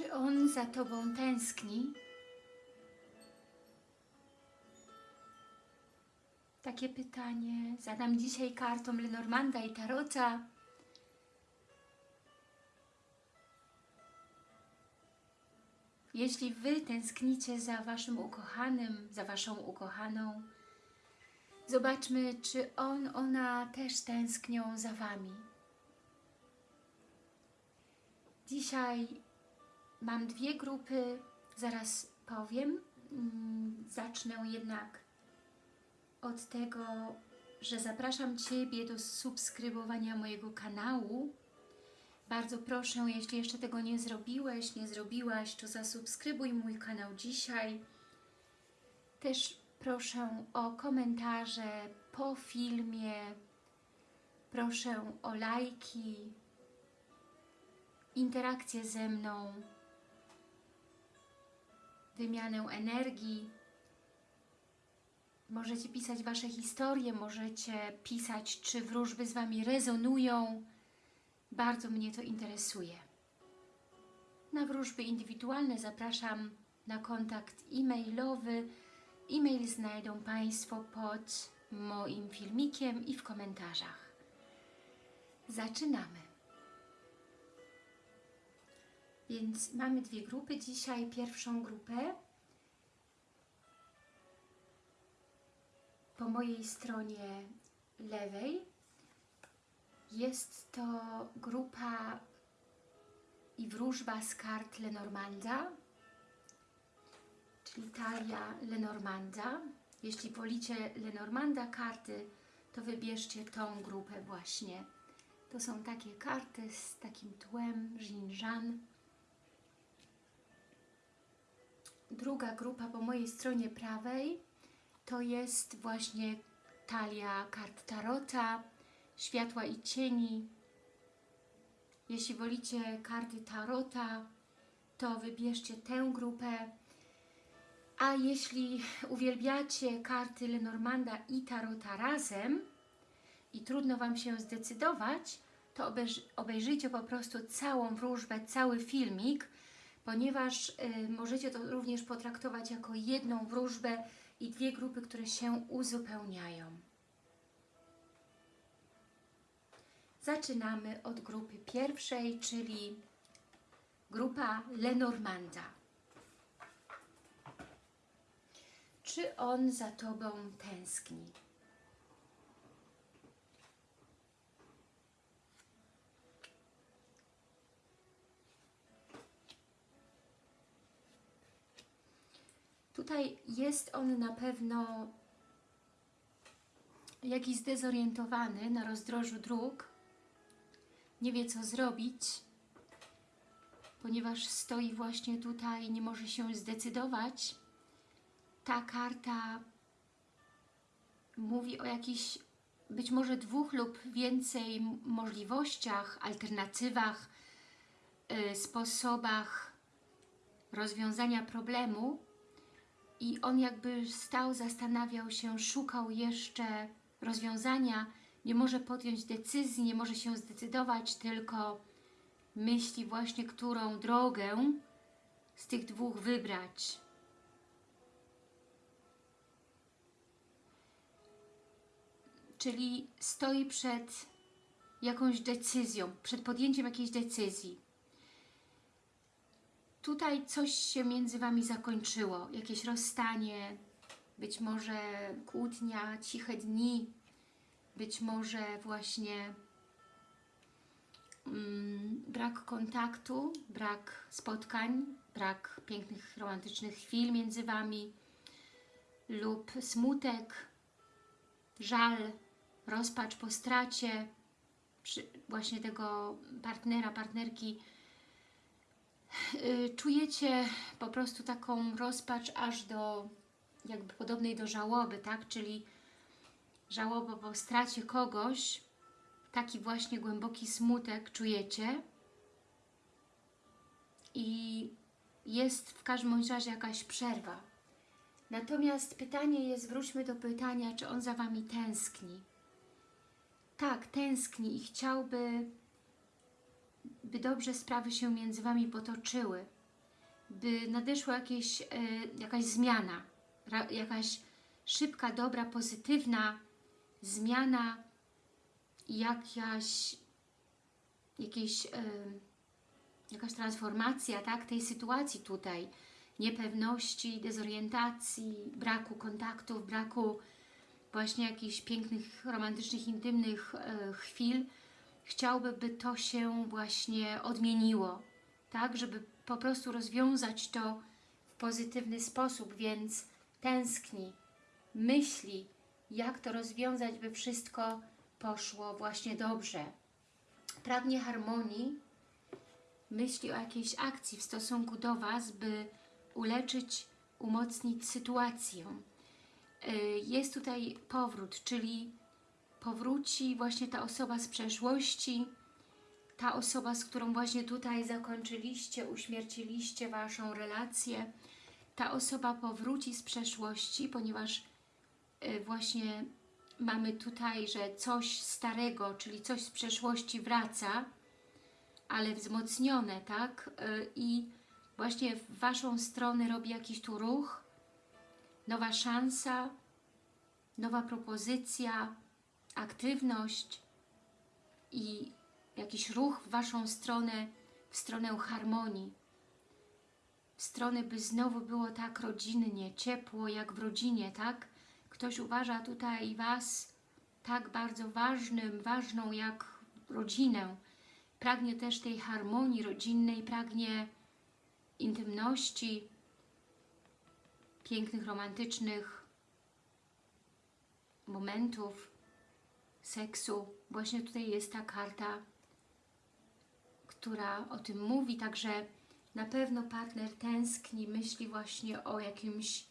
Czy on za Tobą tęskni? Takie pytanie zadam dzisiaj kartom Lenormanda i Tarota. Jeśli Wy tęsknicie za Waszym ukochanym, za Waszą ukochaną, zobaczmy, czy on, ona też tęsknią za Wami. Dzisiaj mam dwie grupy, zaraz powiem. Mm, Zacznę jednak od tego, że zapraszam Ciebie do subskrybowania mojego kanału. Bardzo proszę, jeśli jeszcze tego nie zrobiłeś, nie zrobiłaś, to zasubskrybuj mój kanał dzisiaj. Też proszę o komentarze po filmie. Proszę o lajki, interakcję ze mną, wymianę energii. Możecie pisać Wasze historie, możecie pisać, czy wróżby z Wami rezonują. Bardzo mnie to interesuje. Na wróżby indywidualne zapraszam na kontakt e-mailowy. E-mail znajdą Państwo pod moim filmikiem i w komentarzach. Zaczynamy. Więc mamy dwie grupy dzisiaj. Pierwszą grupę po mojej stronie lewej jest to grupa i wróżba z kart Lenormanda, czyli talia Lenormanda. Jeśli wolicie Lenormanda karty, to wybierzcie tą grupę właśnie. To są takie karty z takim tłem, żinżan. Druga grupa po mojej stronie prawej to jest właśnie talia kart Tarota, światła i cieni. Jeśli wolicie karty Tarota, to wybierzcie tę grupę. A jeśli uwielbiacie karty Lenormanda i Tarota razem i trudno Wam się zdecydować, to obejrz obejrzyjcie po prostu całą wróżbę, cały filmik, ponieważ y, możecie to również potraktować jako jedną wróżbę i dwie grupy, które się uzupełniają. Zaczynamy od grupy pierwszej, czyli grupa Lenormanda. Czy on za Tobą tęskni? Tutaj jest on na pewno jakiś zdezorientowany na rozdrożu dróg, nie wie co zrobić, ponieważ stoi właśnie tutaj nie może się zdecydować. Ta karta mówi o jakichś być może dwóch lub więcej możliwościach, alternatywach, yy, sposobach rozwiązania problemu i on jakby stał, zastanawiał się, szukał jeszcze rozwiązania, nie może podjąć decyzji, nie może się zdecydować, tylko myśli właśnie, którą drogę z tych dwóch wybrać. Czyli stoi przed jakąś decyzją, przed podjęciem jakiejś decyzji. Tutaj coś się między Wami zakończyło, jakieś rozstanie, być może kłótnia, ciche dni, być może właśnie mm, brak kontaktu, brak spotkań, brak pięknych, romantycznych chwil między Wami lub smutek, żal, rozpacz po stracie właśnie tego partnera, partnerki. Yy, czujecie po prostu taką rozpacz aż do jakby podobnej do żałoby, tak? Czyli żałoba po stracie kogoś, taki właśnie głęboki smutek czujecie i jest w każdym razie jakaś przerwa. Natomiast pytanie jest, wróćmy do pytania, czy on za Wami tęskni. Tak, tęskni i chciałby, by dobrze sprawy się między Wami potoczyły. by nadeszła jakieś, e, jakaś zmiana, jakaś szybka, dobra, pozytywna zmiana jakaś, jakieś, e, jakaś transformacja tak, tej sytuacji tutaj, niepewności, dezorientacji, braku kontaktów, braku właśnie jakichś pięknych, romantycznych, intymnych e, chwil, chciałby, by to się właśnie odmieniło, tak, żeby po prostu rozwiązać to w pozytywny sposób, więc tęskni, myśli, jak to rozwiązać, by wszystko poszło właśnie dobrze. Pragnie harmonii, myśli o jakiejś akcji w stosunku do Was, by uleczyć, umocnić sytuację. Y, Jest tutaj powrót, czyli powróci właśnie ta osoba z przeszłości, ta osoba, z którą właśnie tutaj zakończyliście, uśmierciliście Waszą relację, ta osoba powróci z przeszłości, ponieważ y, właśnie mamy tutaj, że coś starego, czyli coś z przeszłości wraca, ale wzmocnione, tak? Y, I właśnie w Waszą stronę robi jakiś tu ruch, nowa szansa, nowa propozycja, aktywność i jakiś ruch w Waszą stronę, w stronę harmonii, w stronę, by znowu było tak rodzinnie, ciepło, jak w rodzinie, tak? Ktoś uważa tutaj Was tak bardzo ważnym, ważną jak rodzinę. Pragnie też tej harmonii rodzinnej, pragnie intymności, pięknych, romantycznych momentów, seksu. Właśnie tutaj jest ta karta, która o tym mówi, także na pewno partner tęskni, myśli właśnie o jakimś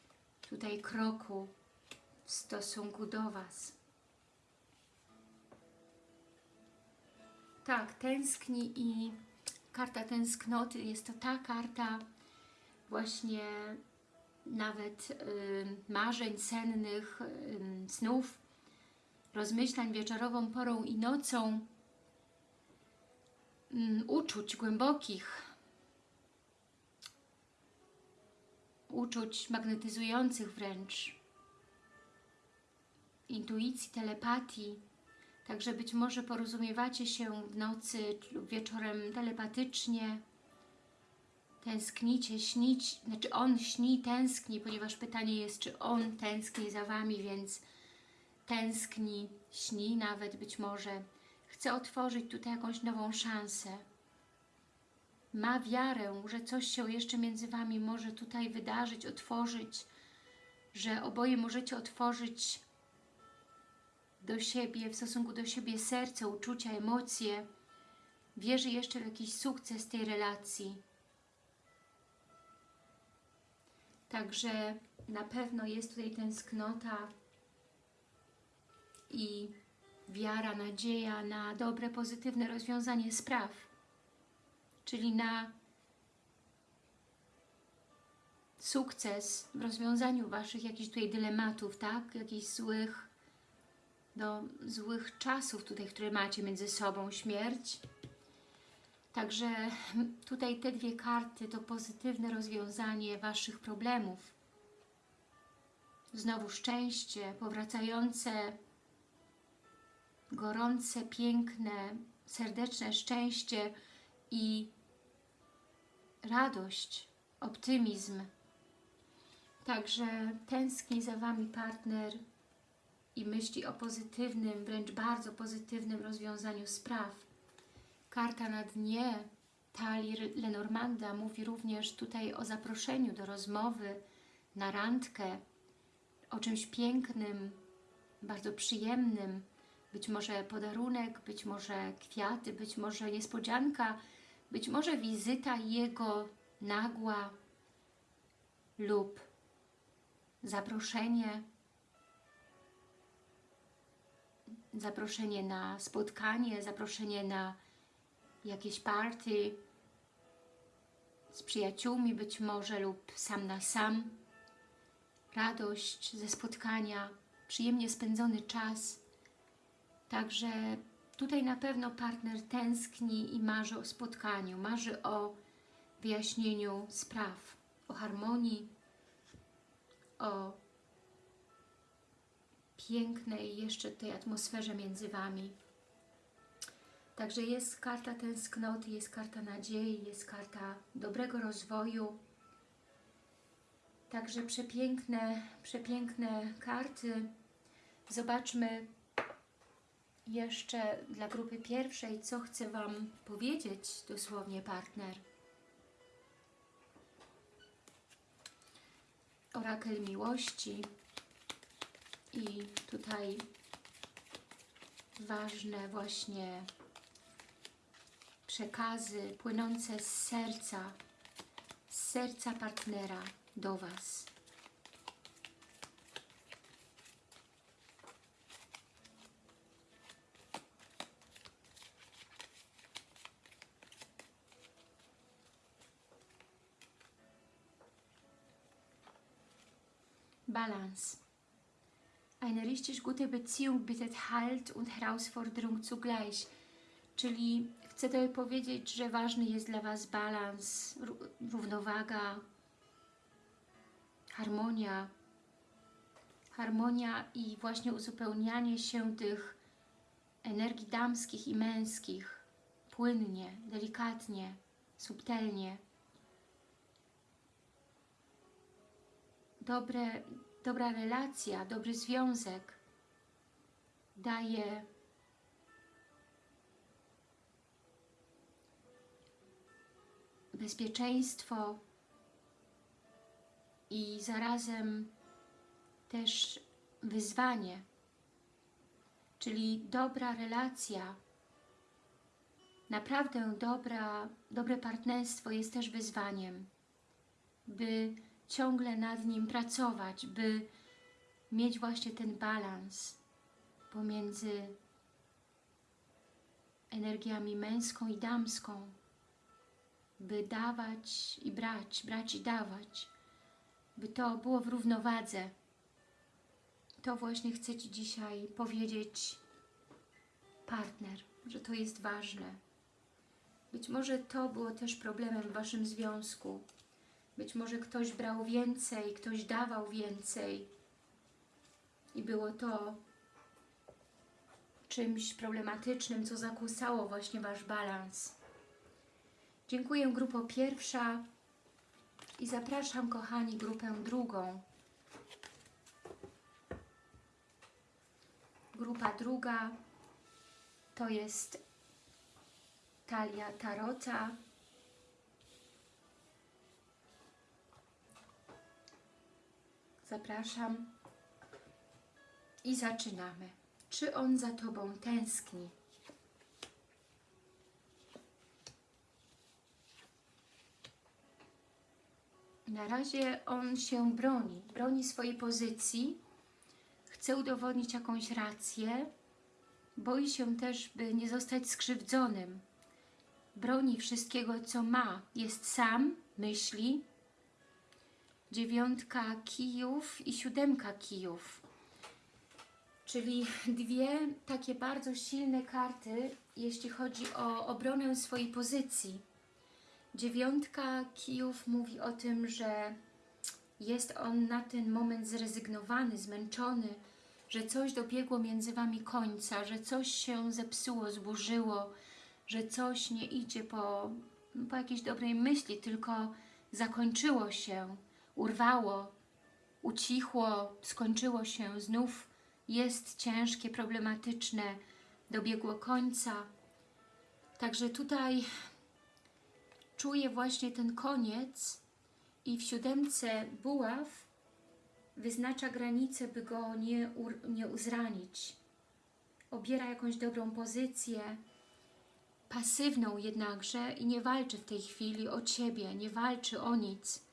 tutaj kroku w stosunku do Was. Tak, tęskni i karta tęsknoty jest to ta karta właśnie nawet y, marzeń sennych, y, snów, rozmyślań wieczorową porą i nocą, y, uczuć głębokich, uczuć magnetyzujących wręcz, intuicji, telepatii, Także być może porozumiewacie się w nocy lub wieczorem telepatycznie, tęsknicie, śnić, znaczy on śni, tęskni, ponieważ pytanie jest, czy on tęskni za Wami, więc tęskni, śni nawet być może. Chce otworzyć tutaj jakąś nową szansę. Ma wiarę, że coś się jeszcze między Wami może tutaj wydarzyć, otworzyć, że oboje możecie otworzyć do siebie, w stosunku do siebie serce, uczucia, emocje. Wierzy jeszcze w jakiś sukces tej relacji. Także na pewno jest tutaj tęsknota i wiara, nadzieja na dobre, pozytywne rozwiązanie spraw. Czyli na sukces w rozwiązaniu Waszych jakichś tutaj dylematów, tak? Jakichś złych do złych czasów tutaj, które macie między sobą, śmierć. Także tutaj te dwie karty to pozytywne rozwiązanie Waszych problemów. Znowu szczęście, powracające, gorące, piękne, serdeczne szczęście i radość, optymizm. Także tęskni za Wami partner, i myśli o pozytywnym, wręcz bardzo pozytywnym rozwiązaniu spraw. Karta na dnie talii Lenormanda mówi również tutaj o zaproszeniu do rozmowy, na randkę, o czymś pięknym, bardzo przyjemnym, być może podarunek, być może kwiaty, być może niespodzianka, być może wizyta jego nagła lub zaproszenie zaproszenie na spotkanie, zaproszenie na jakieś party z przyjaciółmi być może lub sam na sam. Radość ze spotkania, przyjemnie spędzony czas. Także tutaj na pewno partner tęskni i marzy o spotkaniu, marzy o wyjaśnieniu spraw. o harmonii, o pięknej jeszcze tej atmosferze między Wami. Także jest karta tęsknoty, jest karta nadziei, jest karta dobrego rozwoju. Także przepiękne, przepiękne karty. Zobaczmy jeszcze dla grupy pierwszej, co chce Wam powiedzieć dosłownie partner. Orakel miłości i tutaj ważne właśnie przekazy płynące z serca, z serca partnera do Was. Balance. Eine richtig gute Beziehung bietet Halt und Herausforderung zugleich. Czyli chcę tutaj powiedzieć, że ważny jest dla Was balans, ró- równowaga, harmonia. Harmonia i właśnie uzupełnianie się tych energii damskich i męskich płynnie, delikatnie, subtelnie. Dobre, dobra relacja, dobry związek daje bezpieczeństwo i zarazem też wyzwanie, czyli dobra relacja, naprawdę dobra, dobre partnerstwo jest też wyzwaniem, by ciągle nad nim pracować, by mieć właśnie ten balans pomiędzy energiami męską i damską, by dawać i brać, brać i dawać, by to było w równowadze. To właśnie chcę Ci dzisiaj powiedzieć partner, że to jest ważne. Być może to było też problemem w Waszym związku. Być może ktoś brał więcej, ktoś dawał więcej i było to czymś problematycznym, co zakłócało właśnie Wasz balans. Dziękuję grupo pierwsza i zapraszam kochani grupę drugą. Grupa druga to jest talia tarota. Zapraszam i zaczynamy. Czy on za Tobą tęskni? Na razie on się broni, broni swojej pozycji, chce udowodnić jakąś rację, boi się też, by nie zostać skrzywdzonym. Broni wszystkiego, co ma. Jest sam, myśli. Dziewiątka kijów i siódemka kijów. Czyli dwie takie bardzo silne karty, jeśli chodzi o obronę swojej pozycji. Dziewiątka kijów mówi o tym, że jest on na ten moment zrezygnowany, zmęczony, że coś dobiegło między Wami końca, że coś się zepsuło, zburzyło, że coś nie idzie po, po jakiejś dobrej myśli, tylko zakończyło się, urwało, ucichło, skończyło się, znów jest ciężkie, problematyczne, dobiegło końca. Także tutaj czuję właśnie ten koniec i w siódemce buław wyznacza granicę, by go nie, nie uzranić. Obiera jakąś dobrą pozycję, pasywną jednakże i nie walczy w tej chwili o Ciebie, nie walczy o nic,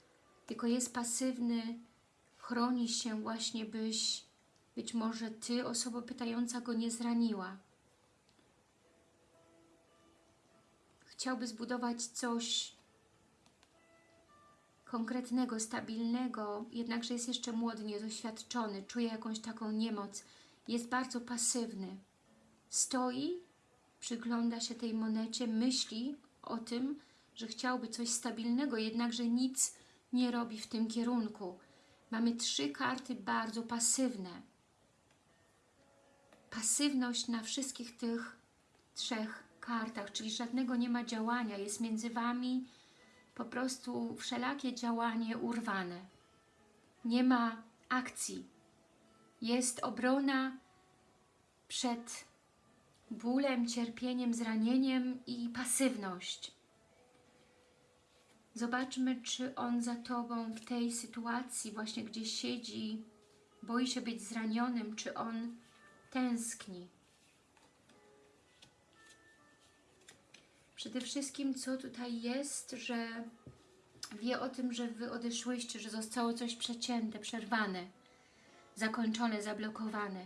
tylko jest pasywny, chroni się właśnie, byś być może Ty, osoba pytająca, go nie zraniła. Chciałby zbudować coś konkretnego, stabilnego, jednakże jest jeszcze młody, niedoświadczony, czuje jakąś taką niemoc, jest bardzo pasywny. Stoi, przygląda się tej monecie, myśli o tym, że chciałby coś stabilnego, jednakże nic nie robi w tym kierunku. Mamy trzy karty bardzo pasywne. Pasywność na wszystkich tych trzech kartach, czyli żadnego nie ma działania. Jest między Wami po prostu wszelakie działanie urwane. Nie ma akcji. Jest obrona przed bólem, cierpieniem, zranieniem i pasywność. Zobaczmy, czy on za Tobą w tej sytuacji, właśnie gdzie siedzi, boi się być zranionym, czy on tęskni. Przede wszystkim, co tutaj jest, że wie o tym, że Wy odeszłyście, że zostało coś przecięte, przerwane, zakończone, zablokowane.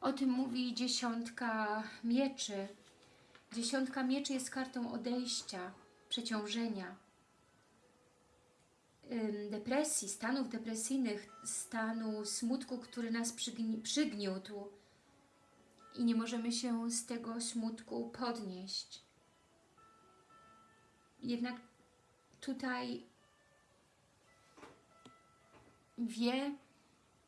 O tym mówi dziesiątka mieczy. Dziesiątka mieczy jest kartą odejścia, przeciążenia, depresji, stanów depresyjnych, stanu smutku, który nas przygni przygniótł i nie możemy się z tego smutku podnieść. Jednak tutaj wie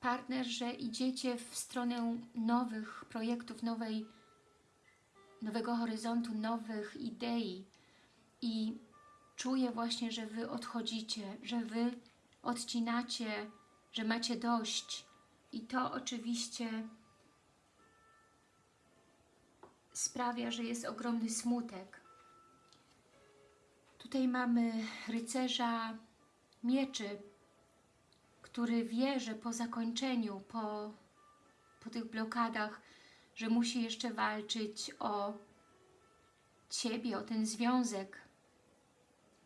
partner, że idziecie w stronę nowych projektów, nowej, nowego horyzontu, nowych idei i czuje właśnie, że Wy odchodzicie, że Wy odcinacie, że macie dość i to oczywiście sprawia, że jest ogromny smutek. Tutaj mamy rycerza mieczy, który wie, że po zakończeniu, po, po tych blokadach, że musi jeszcze walczyć o Ciebie, o ten związek,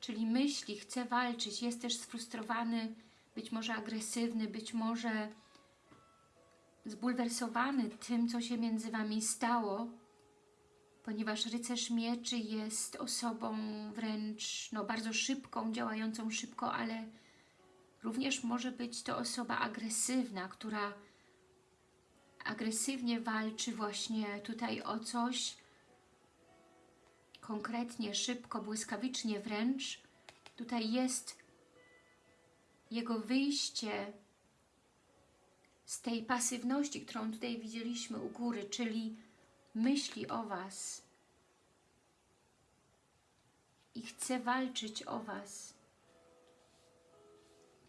czyli myśli, chce walczyć, jest też sfrustrowany, być może agresywny, być może zbulwersowany tym, co się między Wami stało, ponieważ rycerz mieczy jest osobą wręcz no, bardzo szybką, działającą szybko, ale również może być to osoba agresywna, która agresywnie walczy właśnie tutaj o coś, konkretnie, szybko, błyskawicznie wręcz. Tutaj jest jego wyjście z tej pasywności, którą tutaj widzieliśmy u góry, czyli myśli o Was i chce walczyć o Was.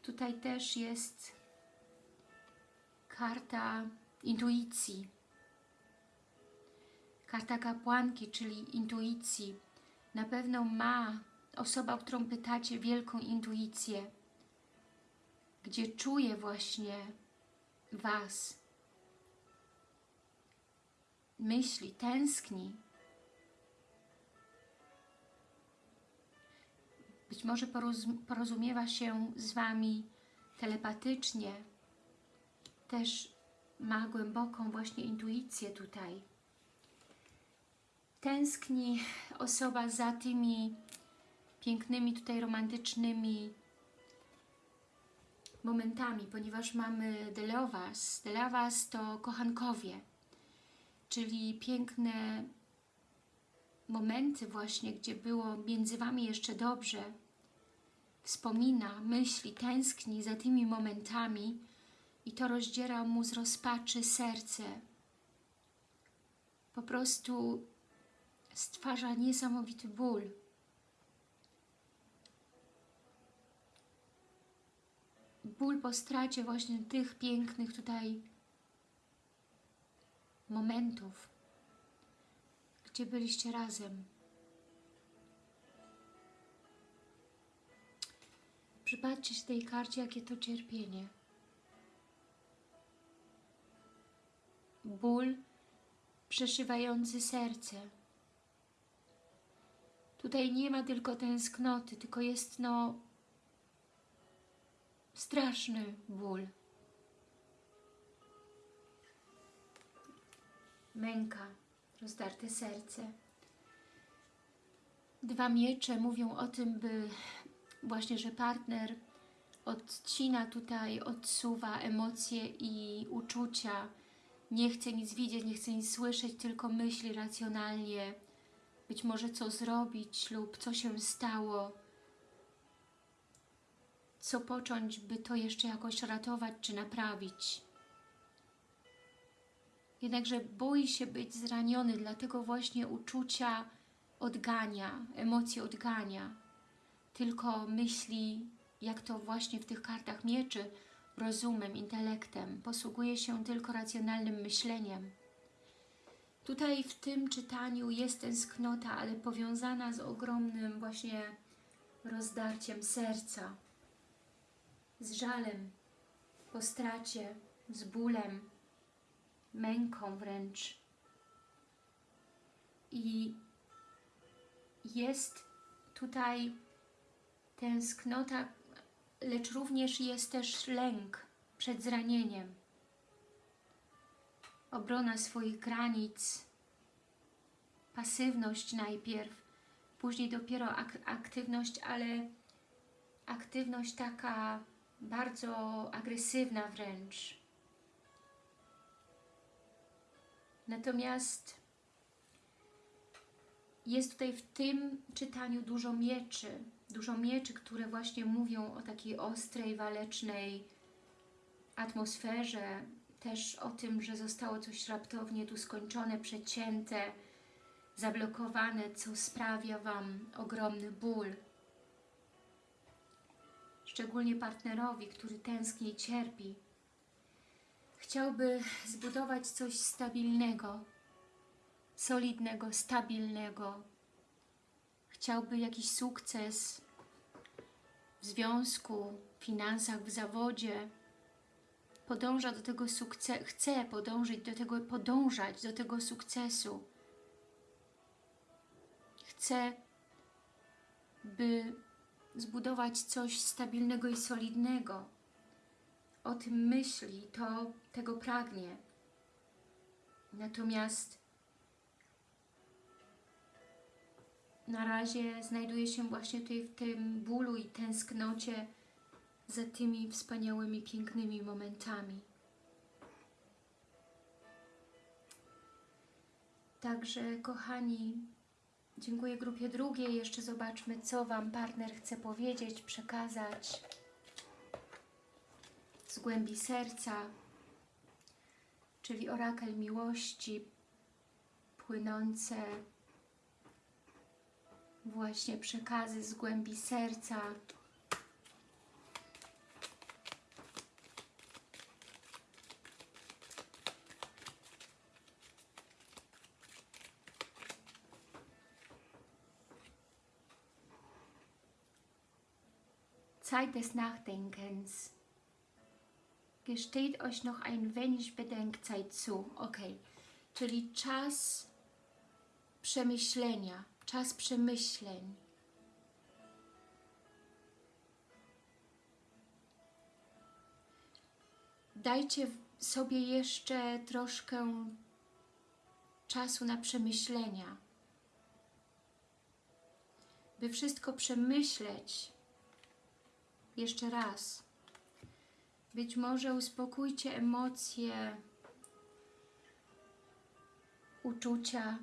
Tutaj też jest karta intuicji, karta kapłanki, czyli intuicji. Na pewno ma osoba, o którą pytacie, wielką intuicję, gdzie czuje właśnie Was, myśli, tęskni. Być może porozumiewa się z Wami telepatycznie. Też ma głęboką właśnie intuicję tutaj. Tęskni osoba za tymi pięknymi tutaj romantycznymi momentami, ponieważ mamy Delovas. Delovas to kochankowie czyli piękne momenty właśnie, gdzie było między Wami jeszcze dobrze, wspomina, myśli, tęskni za tymi momentami i to rozdziera mu z rozpaczy serce. Po prostu stwarza niesamowity ból. Ból po stracie właśnie tych pięknych tutaj momentów, gdzie byliście razem. Przypatrzcie się tej karcie, jakie to cierpienie. Ból przeszywający serce. Tutaj nie ma tylko tęsknoty, tylko jest no straszny ból. męka, rozdarte serce. Dwa miecze mówią o tym, by właśnie, że partner odcina tutaj, odsuwa emocje i uczucia, nie chce nic widzieć, nie chce nic słyszeć, tylko myśli racjonalnie, być może co zrobić lub co się stało. co począć, by to jeszcze jakoś ratować czy naprawić. Jednakże boi się być zraniony, dlatego właśnie uczucia odgania, emocje odgania. Tylko myśli, jak to właśnie w tych kartach mieczy, rozumem, intelektem. Posługuje się tylko racjonalnym myśleniem. Tutaj w tym czytaniu jest tęsknota, ale powiązana z ogromnym właśnie rozdarciem serca, z żalem po stracie, z bólem, męką wręcz. I jest tutaj tęsknota, lecz również jest też lęk przed zranieniem. Obrona swoich granic, pasywność najpierw, później dopiero ak aktywność, ale aktywność taka bardzo agresywna wręcz. Natomiast jest tutaj w tym czytaniu dużo mieczy, dużo mieczy, które właśnie mówią o takiej ostrej, walecznej atmosferze, też o tym, że zostało coś raptownie tu skończone, przecięte, zablokowane, co sprawia Wam ogromny ból. Szczególnie partnerowi, który tęskni i cierpi. Chciałby zbudować coś stabilnego, solidnego, stabilnego. Chciałby jakiś sukces w związku, w finansach, w zawodzie. Podąża do tego sukcesu, chce podążyć do tego, podążać do tego sukcesu. Chce, by zbudować coś stabilnego i solidnego. O tym myśli, to tego pragnie. Natomiast na razie znajduje się właśnie tutaj w tym bólu i tęsknocie za tymi wspaniałymi, pięknymi momentami. Także, kochani, dziękuję grupie drugiej. Jeszcze zobaczmy, co Wam partner chce powiedzieć, przekazać z głębi serca, czyli orakel miłości płynące właśnie przekazy z głębi serca. Zeit des Nachdenkens. Gesteht euch noch ein wenig Bedenkzeit zu. Ok, czyli czas przemyślenia, czas przemyśleń. Dajcie sobie jeszcze troszkę czasu na przemyślenia, by wszystko przemyśleć jeszcze raz. Być może uspokójcie emocje, uczucia,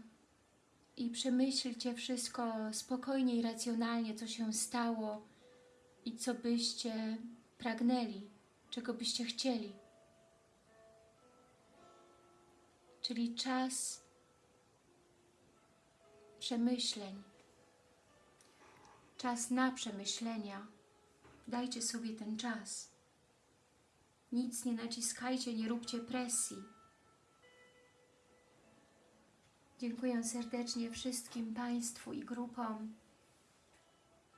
i przemyślcie wszystko spokojnie i racjonalnie, co się stało i co byście pragnęli, czego byście chcieli. Czyli czas przemyśleń, czas na przemyślenia. Dajcie sobie ten czas. Nic nie naciskajcie, nie róbcie presji. Dziękuję serdecznie wszystkim Państwu i grupom.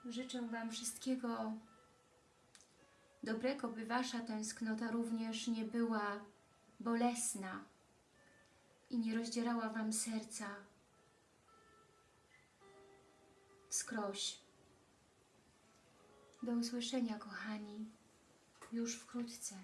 Życzę Wam wszystkiego dobrego, by Wasza tęsknota również nie była bolesna i nie rozdzierała Wam serca skroś. Do usłyszenia, kochani, już wkrótce.